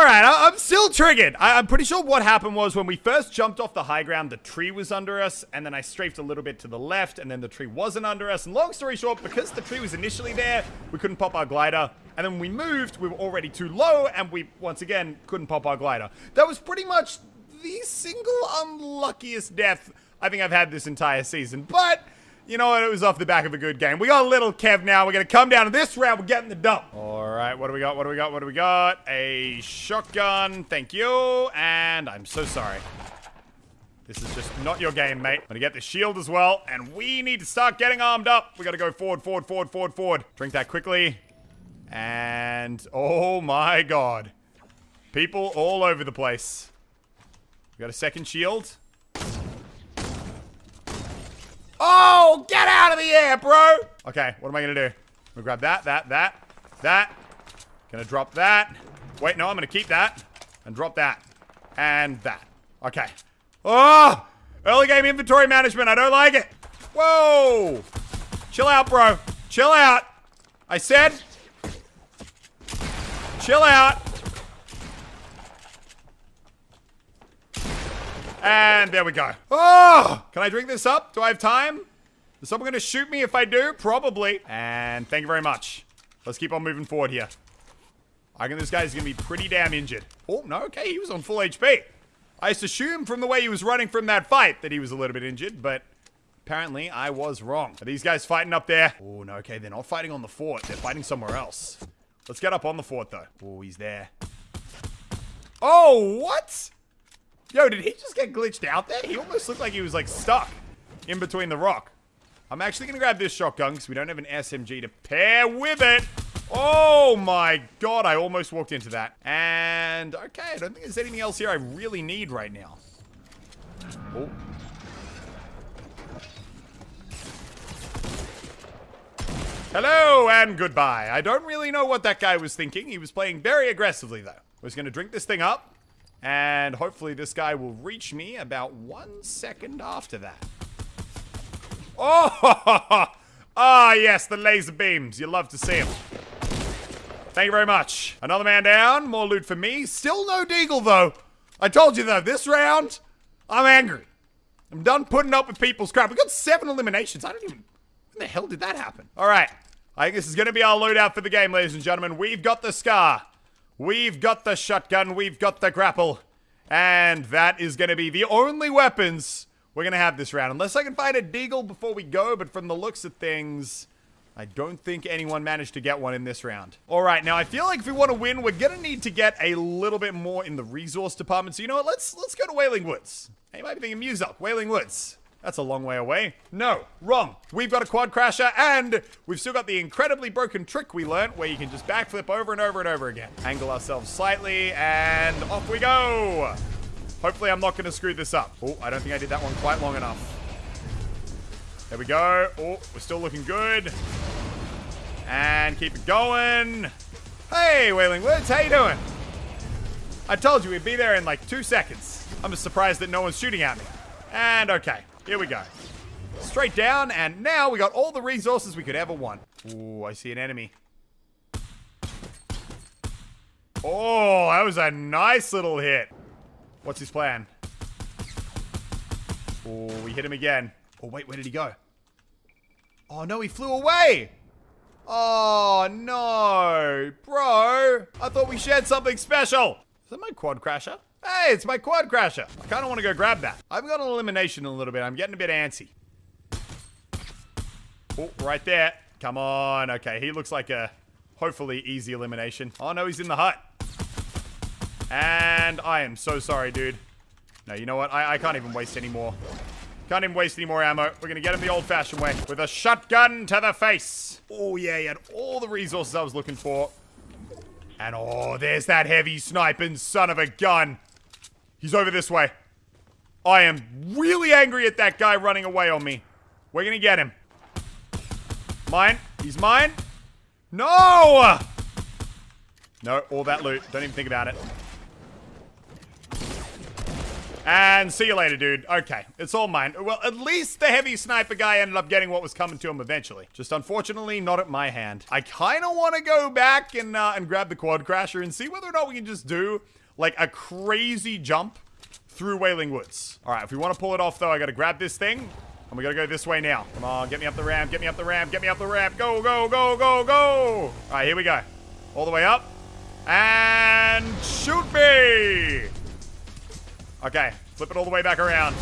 Alright, I'm still triggered. I am pretty sure what happened was when we first jumped off the high ground, the tree was under us, and then I strafed a little bit to the left, and then the tree wasn't under us. And long story short, because the tree was initially there, we couldn't pop our glider. And then when we moved, we were already too low, and we, once again, couldn't pop our glider. That was pretty much the single unluckiest death I think I've had this entire season. But you know what? It was off the back of a good game. We got a little Kev now. We're going to come down to this round. We're getting the dump. All right. What do we got? What do we got? What do we got? A shotgun. Thank you. And I'm so sorry. This is just not your game, mate. I'm to get the shield as well. And we need to start getting armed up. We got to go forward, forward, forward, forward, forward. Drink that quickly. And oh my god. People all over the place. We got a second shield. Oh, get out of the air, bro. Okay, what am I gonna do? I'm gonna grab that, that, that, that. Gonna drop that. Wait, no, I'm gonna keep that. And drop that. And that. Okay. Oh! Early game inventory management. I don't like it. Whoa! Chill out, bro. Chill out. I said. Chill out. And there we go. Oh! Can I drink this up? Do I have time? Is someone going to shoot me if I do? Probably. And thank you very much. Let's keep on moving forward here. I think this guy's going to be pretty damn injured. Oh, no, okay, he was on full HP. I assumed from the way he was running from that fight that he was a little bit injured, but apparently I was wrong. Are these guys fighting up there? Oh, no, okay, they're not fighting on the fort. They're fighting somewhere else. Let's get up on the fort, though. Oh, he's there. Oh, what? Yo, did he just get glitched out there? He almost looked like he was, like, stuck in between the rock. I'm actually going to grab this shotgun because we don't have an SMG to pair with it. Oh, my God. I almost walked into that. And, okay, I don't think there's anything else here I really need right now. Oh. Hello and goodbye. I don't really know what that guy was thinking. He was playing very aggressively, though. I was going to drink this thing up. And hopefully this guy will reach me about one second after that. Oh! Ah, yes, the laser beams. You love to see them. Thank you very much. Another man down. More loot for me. Still no deagle, though. I told you, though, this round, I'm angry. I'm done putting up with people's crap. We got seven eliminations. I don't even... When the hell did that happen? All right. I think this is going to be our loadout for the game, ladies and gentlemen. We've got the Scar. We've got the shotgun, we've got the grapple. And that is going to be the only weapons we're going to have this round. Unless I can find a deagle before we go, but from the looks of things, I don't think anyone managed to get one in this round. All right, now I feel like if we want to win, we're going to need to get a little bit more in the resource department. So you know what? Let's let's go to Wailing Woods. Hey, you might be thinking Muselk, Wailing Woods. That's a long way away. No, wrong. We've got a quad crasher and we've still got the incredibly broken trick we learned where you can just backflip over and over and over again. Angle ourselves slightly and off we go. Hopefully I'm not going to screw this up. Oh, I don't think I did that one quite long enough. There we go. Oh, we're still looking good. And keep it going. Hey, Wailing Woods, how you doing? I told you we'd be there in like two seconds. I'm just surprised that no one's shooting at me. And okay. Here we go. Straight down, and now we got all the resources we could ever want. Ooh, I see an enemy. Oh, that was a nice little hit. What's his plan? Oh, we hit him again. Oh, wait, where did he go? Oh, no, he flew away. Oh, no. Bro, I thought we shared something special. Is that my quad crasher? Hey, it's my quad crasher. I kind of want to go grab that. I've got an elimination in a little bit. I'm getting a bit antsy. Oh, right there. Come on. Okay, he looks like a hopefully easy elimination. Oh, no, he's in the hut. And I am so sorry, dude. No, you know what? I, I can't even waste any more. Can't even waste any more ammo. We're to get him the old-fashioned way. With a shotgun to the face. Oh, yeah, he had all the resources I was looking for. And oh, there's that heavy sniping son of a gun. He's over this way. I am really angry at that guy running away on me. We're gonna get him. Mine. He's mine. No! No, all that loot. Don't even think about it. And see you later, dude. Okay, it's all mine. Well, at least the heavy sniper guy ended up getting what was coming to him eventually. Just unfortunately, not at my hand. I kind of want to go back and, uh, and grab the quad crasher and see whether or not we can just do, like, a crazy jump through Wailing Woods. All right, if we want to pull it off, though, I got to grab this thing. And we gotta go this way now. Come on, get me up the ramp, get me up the ramp, get me up the ramp. Go, go, go, go, go. All right, here we go. All the way up. And shoot me. Okay, flip it all the way back around.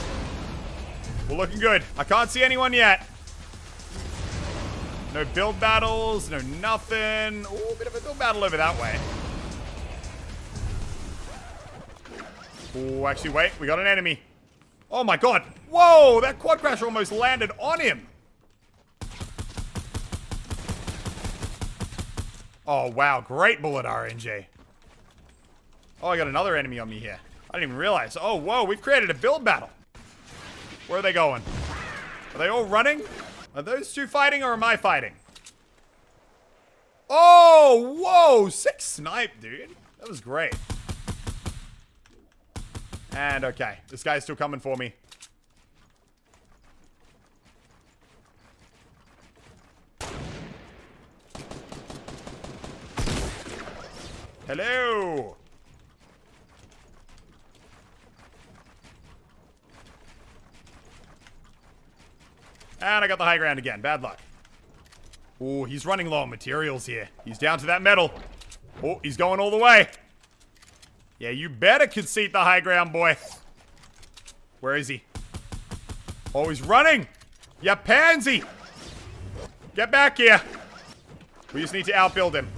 We're looking good. I can't see anyone yet. No build battles, no nothing. Oh, a bit of a build battle over that way. Oh, actually, wait. We got an enemy. Oh my god. Whoa, that quad crasher almost landed on him. Oh, wow. Great bullet RNG. Oh, I got another enemy on me here. I didn't even realize. Oh, whoa, we've created a build battle. Where are they going? Are they all running? Are those two fighting or am I fighting? Oh, whoa, six snipe, dude. That was great. And okay, this guy's still coming for me. Hello. And I got the high ground again. Bad luck. Oh, he's running low on materials here. He's down to that metal. Oh, he's going all the way. Yeah, you better concede the high ground, boy. Where is he? Oh, he's running. Yeah, pansy. Get back here. We just need to outbuild him.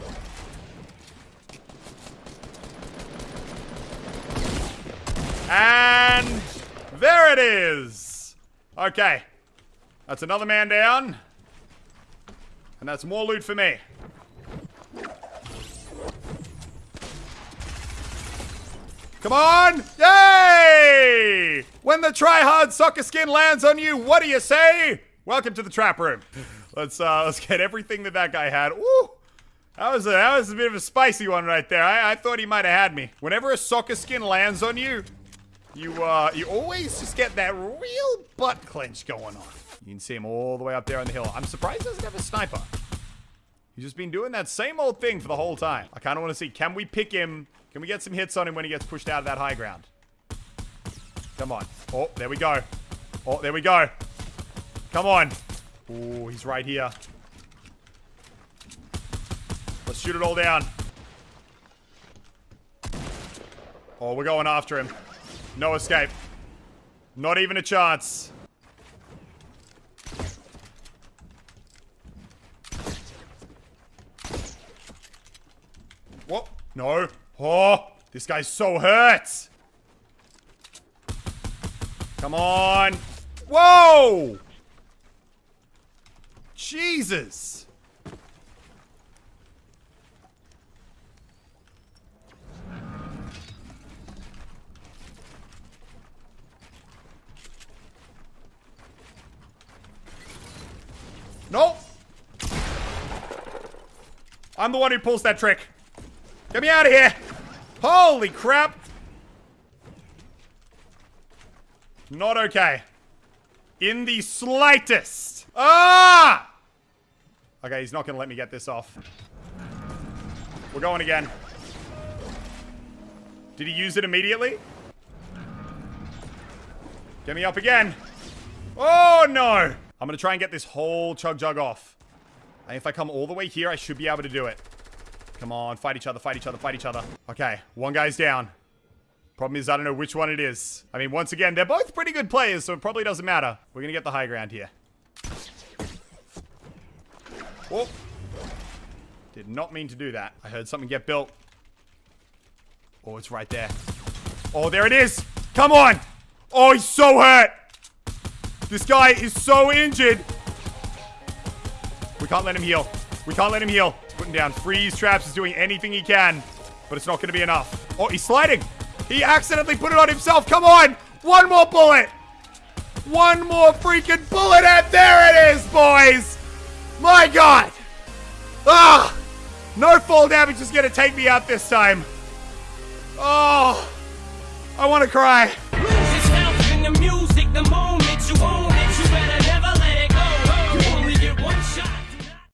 And there it is. Okay. That's another man down. And that's more loot for me. Come on! Yay! When the try-hard soccer skin lands on you, what do you say? Welcome to the trap room. Let's uh, let's get everything that that guy had. Ooh, that was a that was a bit of a spicy one right there. I, I thought he might have had me. Whenever a soccer skin lands on you, you uh you always just get that real butt clench going on. You can see him all the way up there on the hill. I'm surprised he doesn't have a sniper. He's just been doing that same old thing for the whole time. I kind of want to see, can we pick him can we get some hits on him when he gets pushed out of that high ground? Come on. Oh, there we go. Oh, there we go. Come on. Oh, he's right here. Let's shoot it all down. Oh, we're going after him. No escape. Not even a chance. What? No. Oh, this guy's so hurt. Come on. Whoa! Jesus. Nope. I'm the one who pulls that trick. Get me out of here. Holy crap! Not okay. In the slightest. Ah! Okay, he's not going to let me get this off. We're going again. Did he use it immediately? Get me up again. Oh, no. I'm going to try and get this whole chug jug off. And if I come all the way here, I should be able to do it. Come on, fight each other, fight each other, fight each other. Okay, one guy's down. Problem is, I don't know which one it is. I mean, once again, they're both pretty good players, so it probably doesn't matter. We're gonna get the high ground here. Oh. Did not mean to do that. I heard something get built. Oh, it's right there. Oh, there it is. Come on. Oh, he's so hurt. This guy is so injured. We can't let him heal. We can't let him heal. Down freeze traps is doing anything he can, but it's not going to be enough. Oh, he's sliding. He accidentally put it on himself. Come on. One more bullet. One more freaking bullet, and there it is, boys. My God. Ah. No fall damage is going to take me out this time. Oh. I want to cry.